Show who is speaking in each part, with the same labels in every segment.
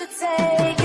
Speaker 1: should take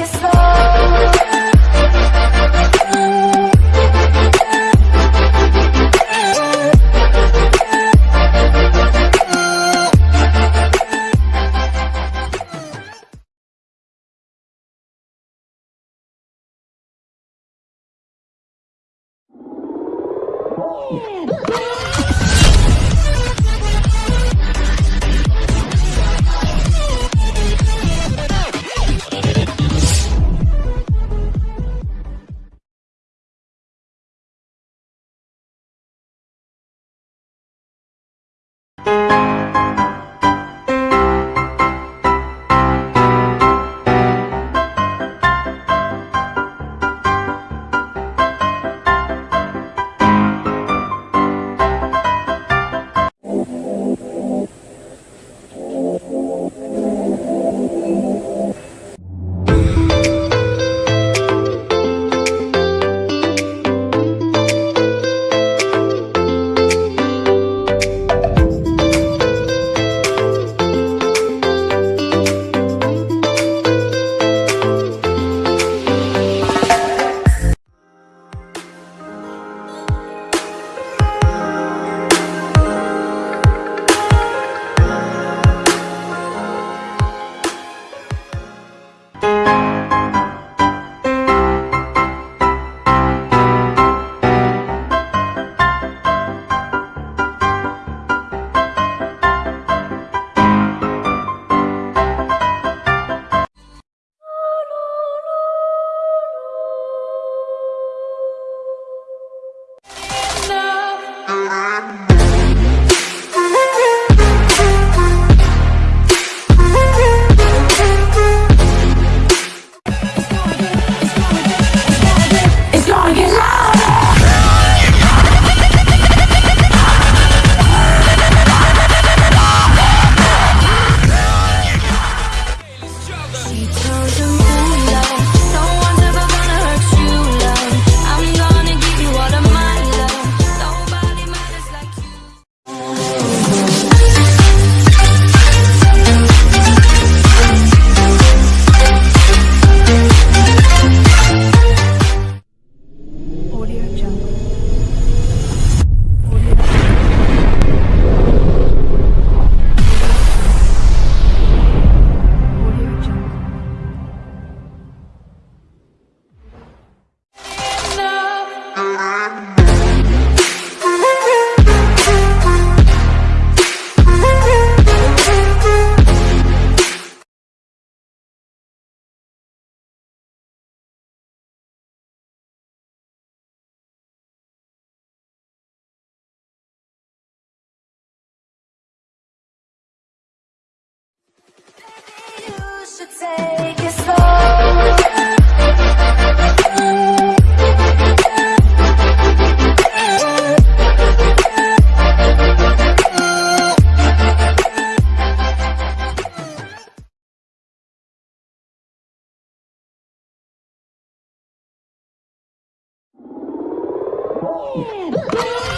Speaker 2: Boom!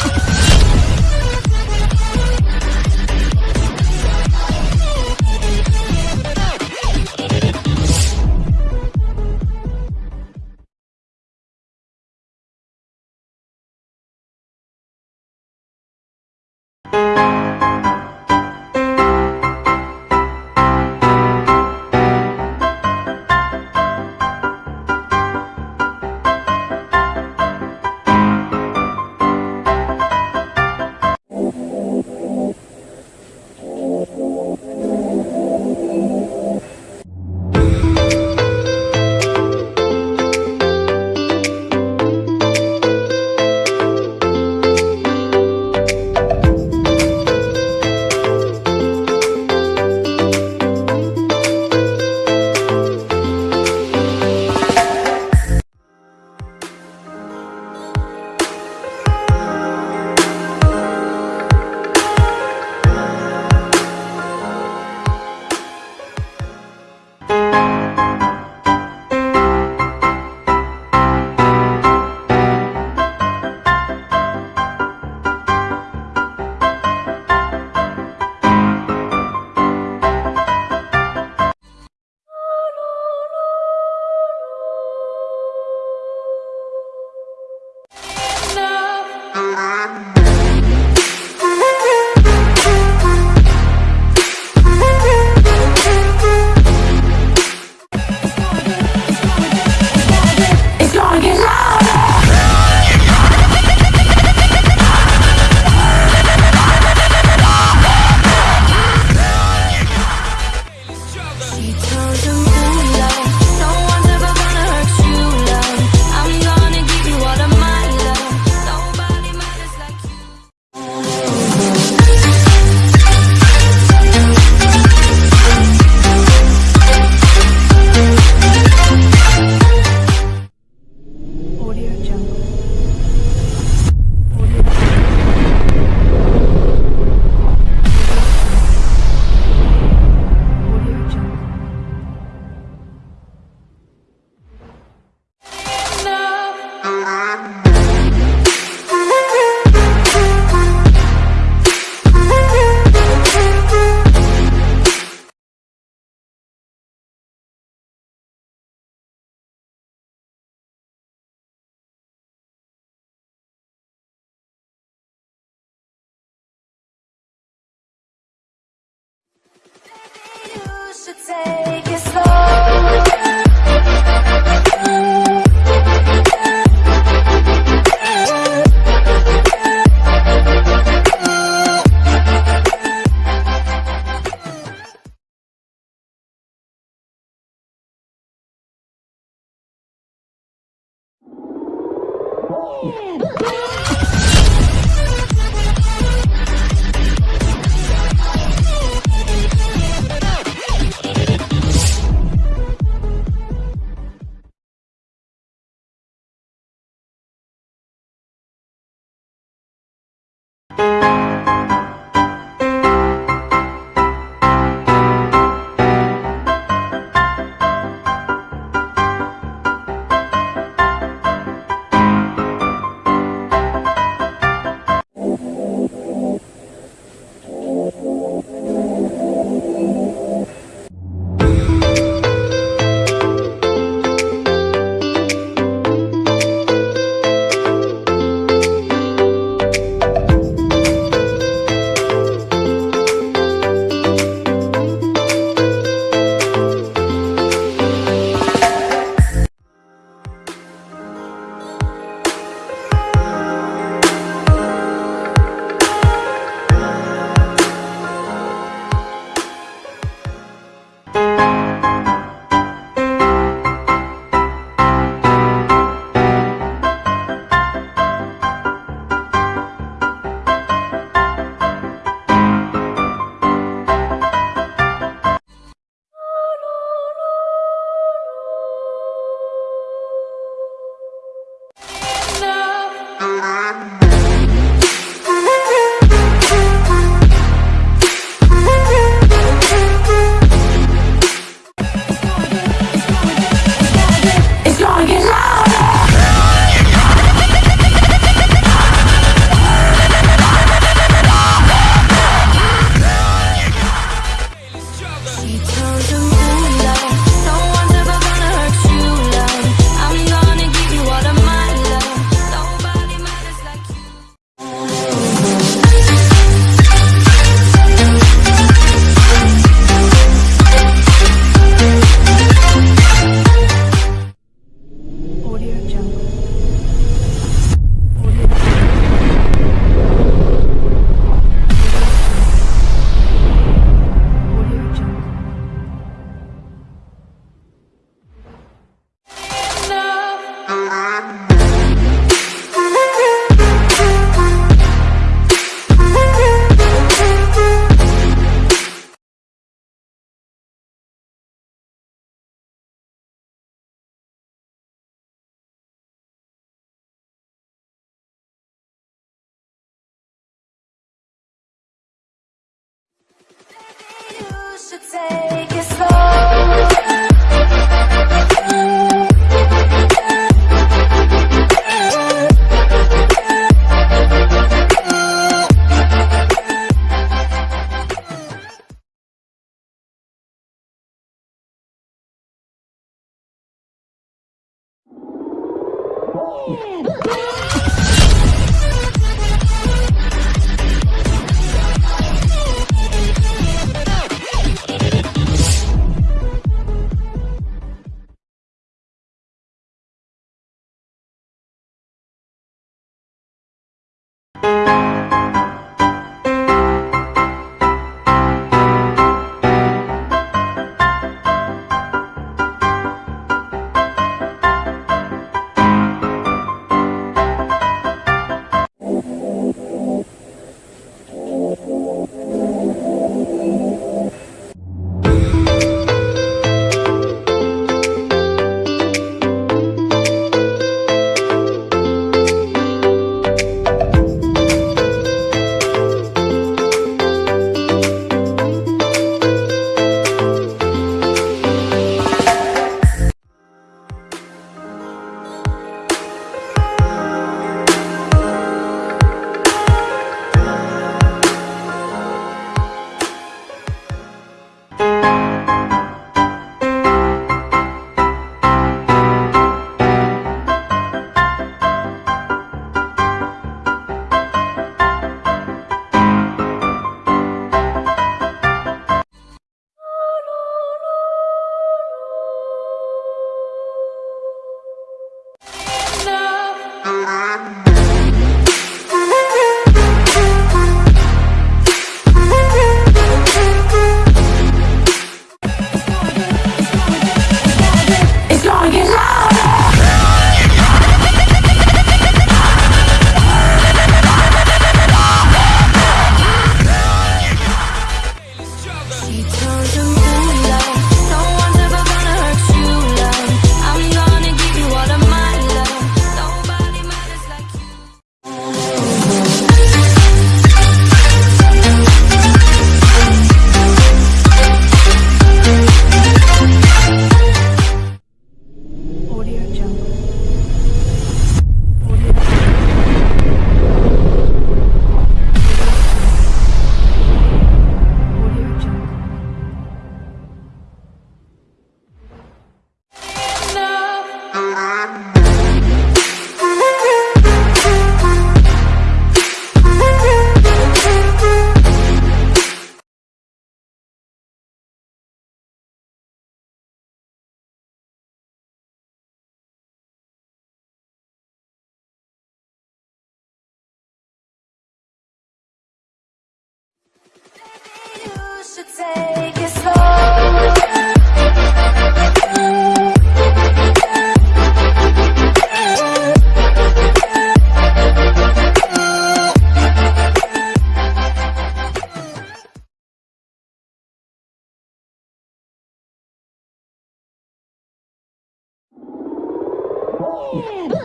Speaker 2: Yeah.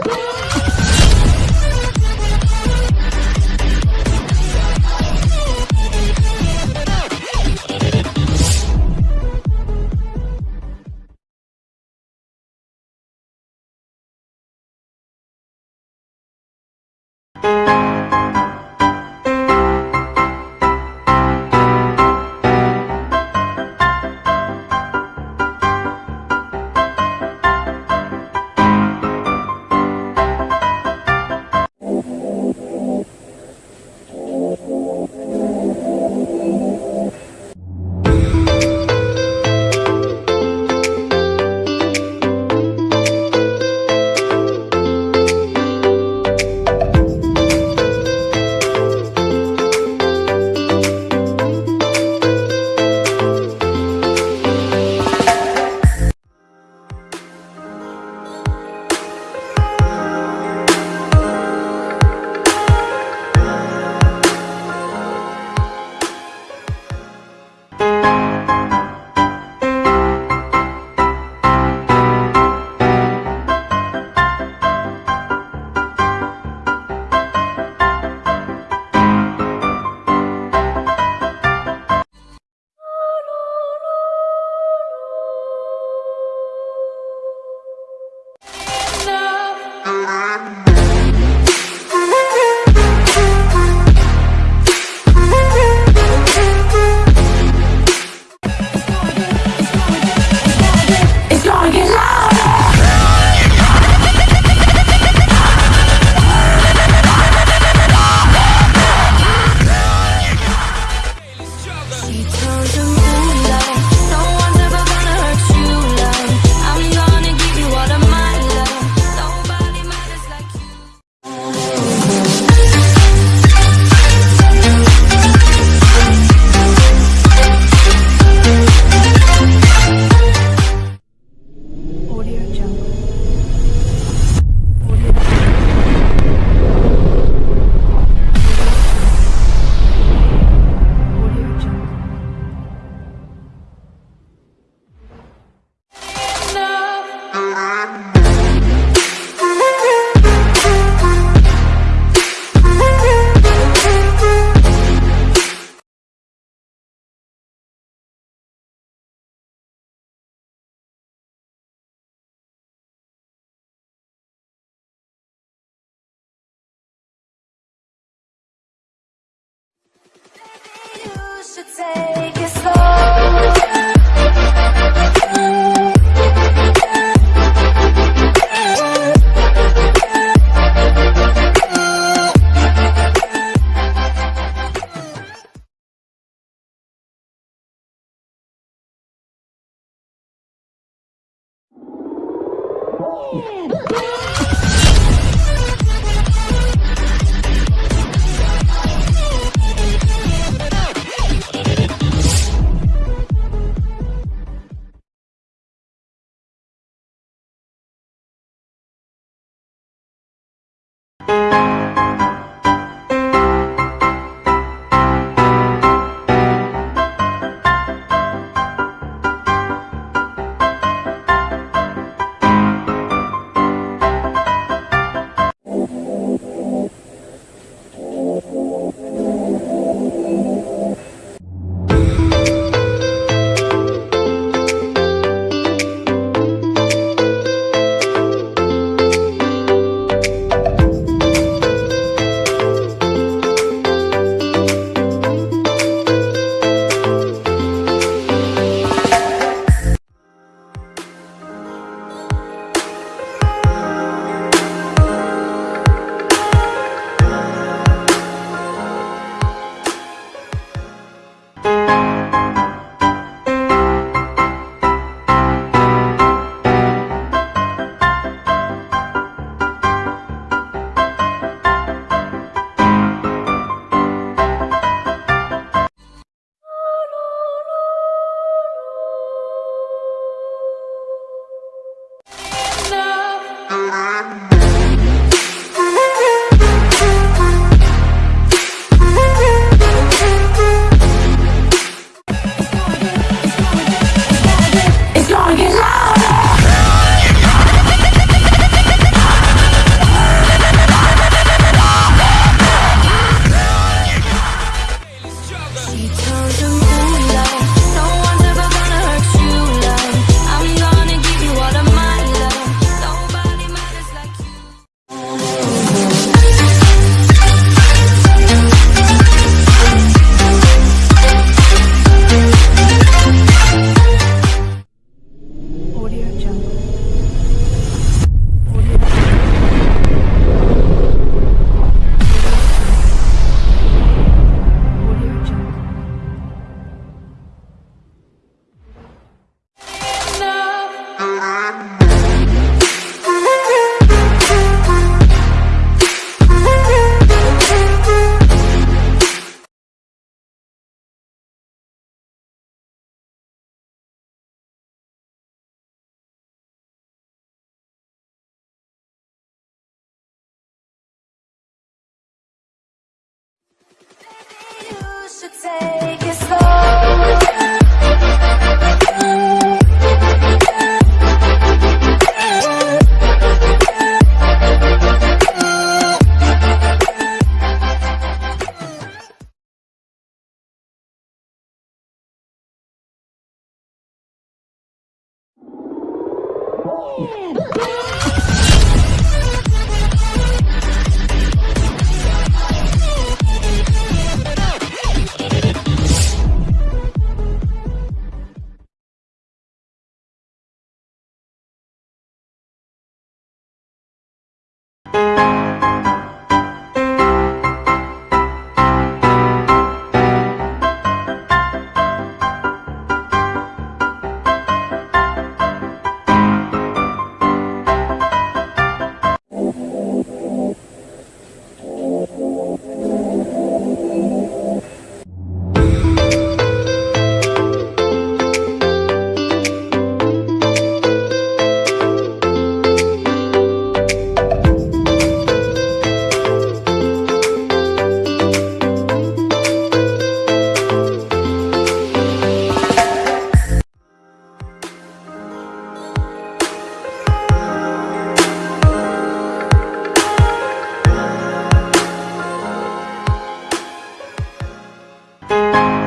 Speaker 1: Thank you.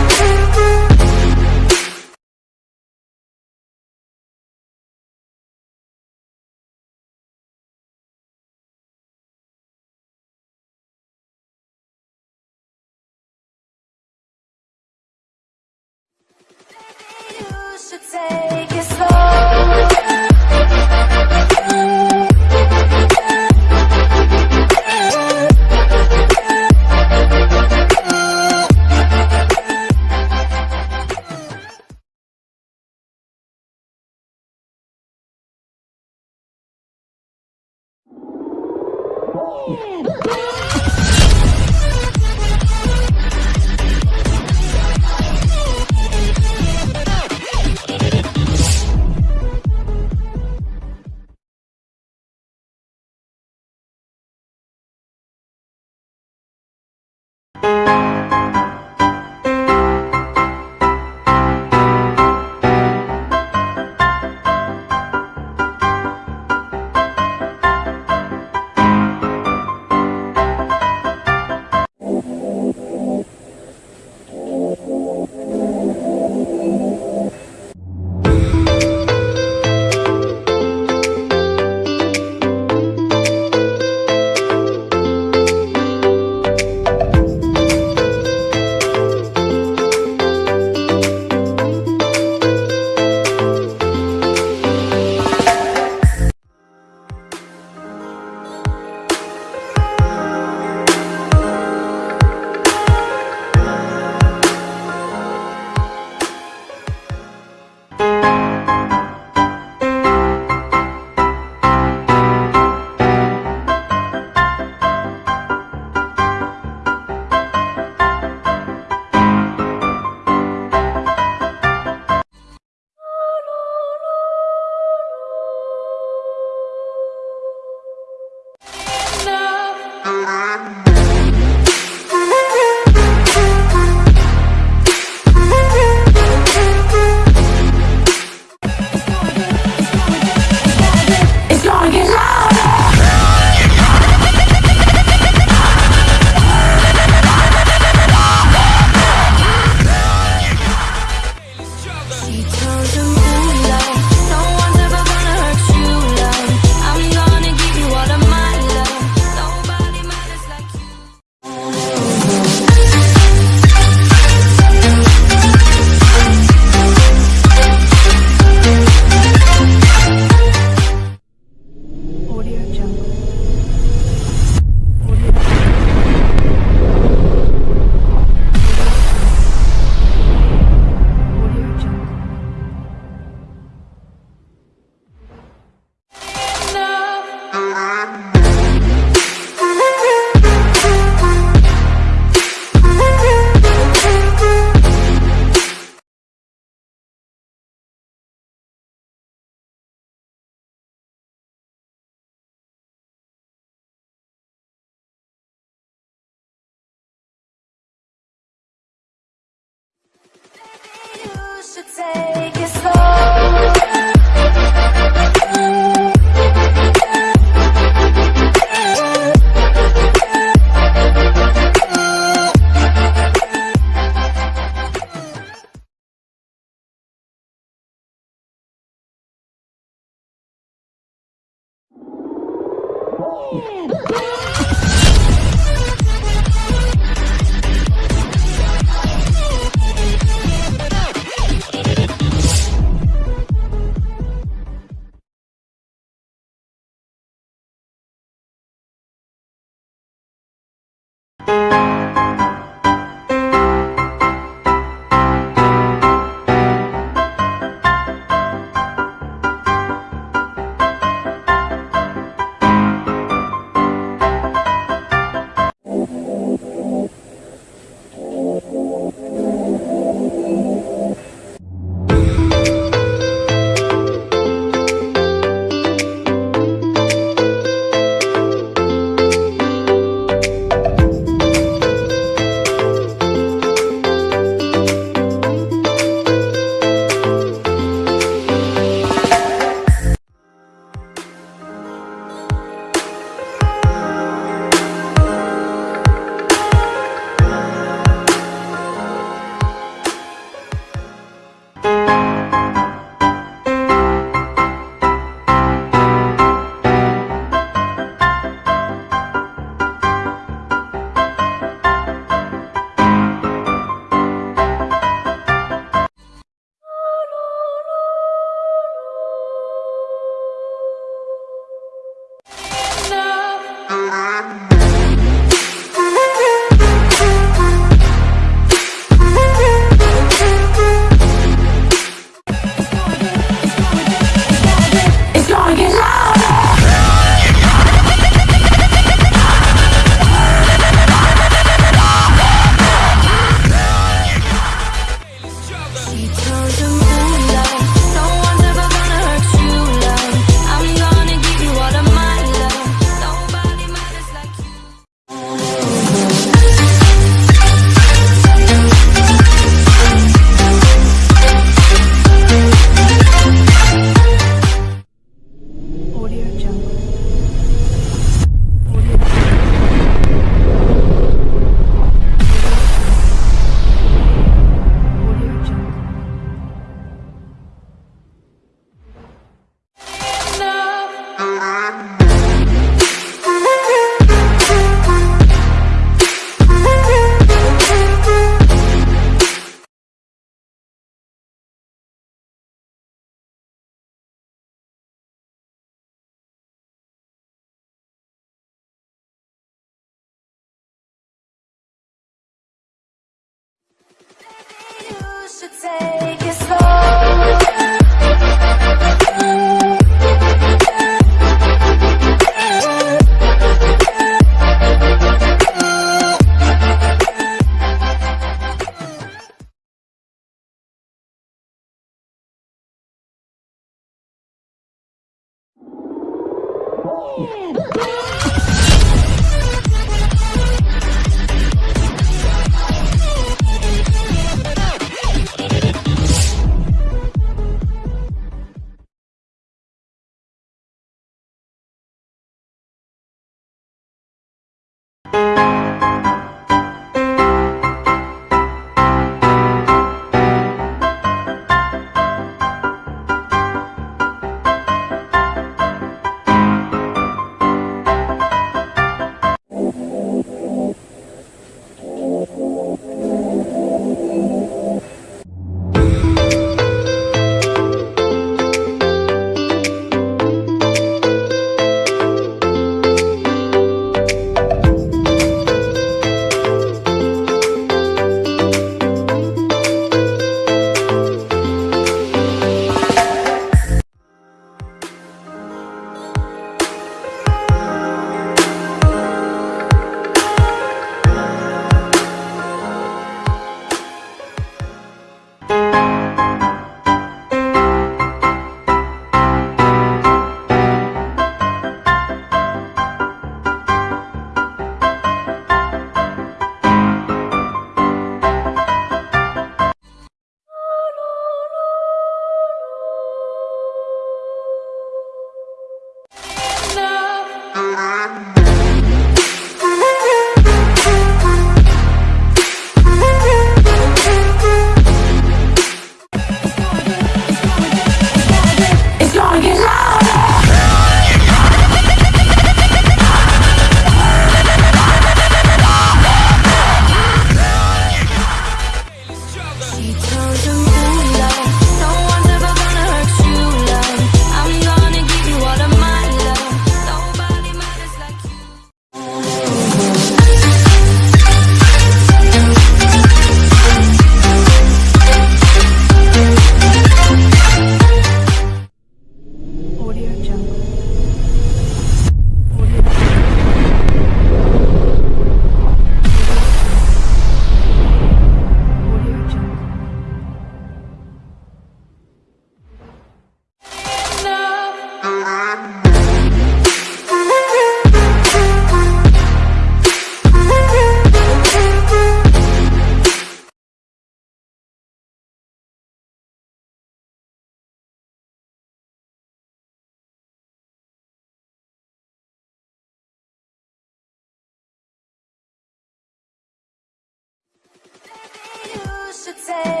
Speaker 1: say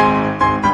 Speaker 3: Thank you.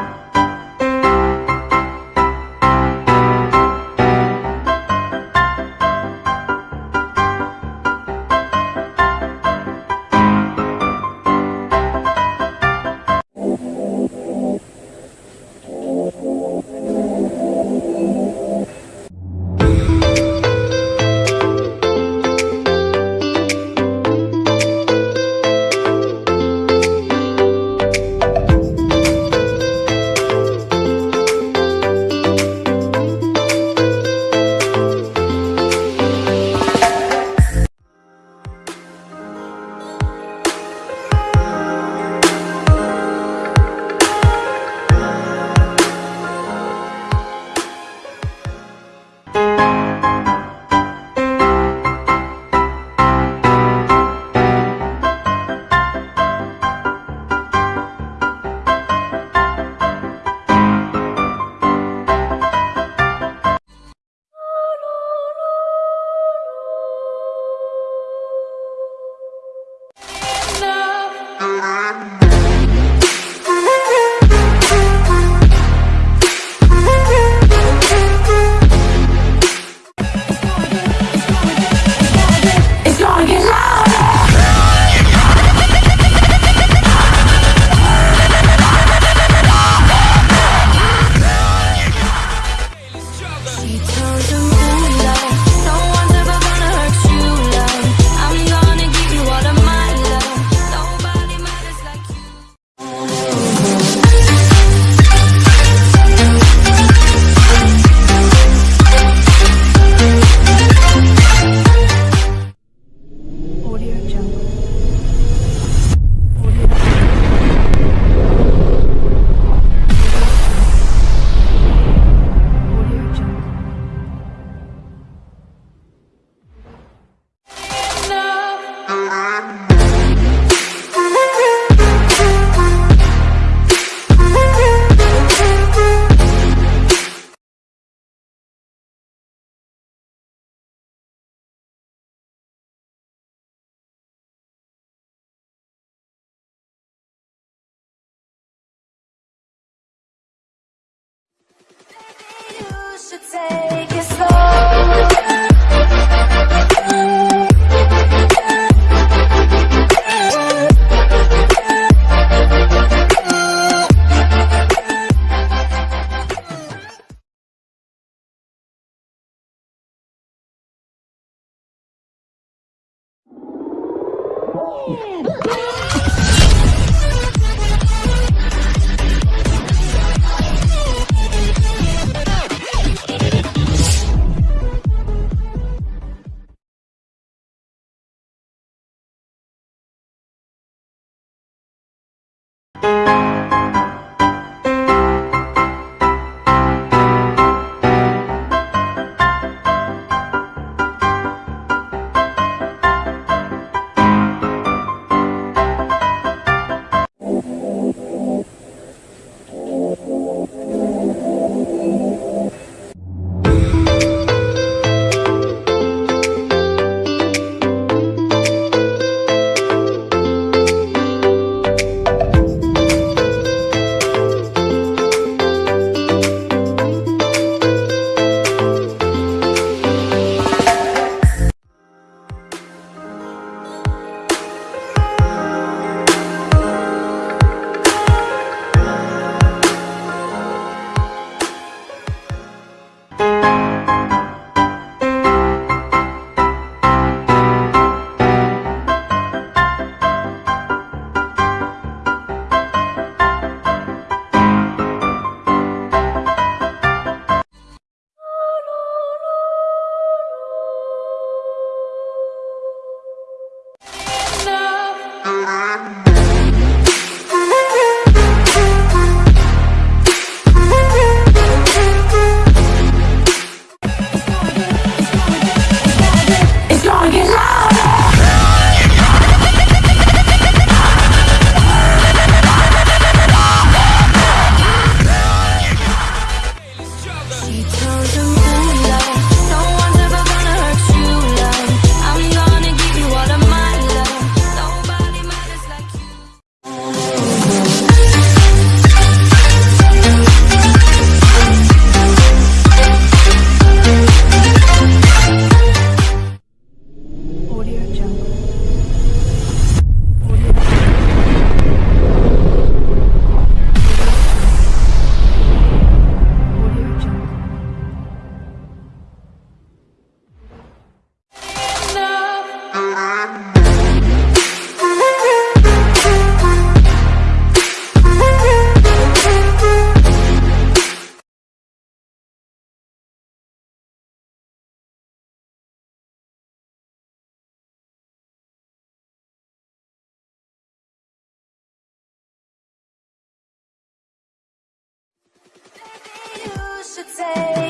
Speaker 3: should say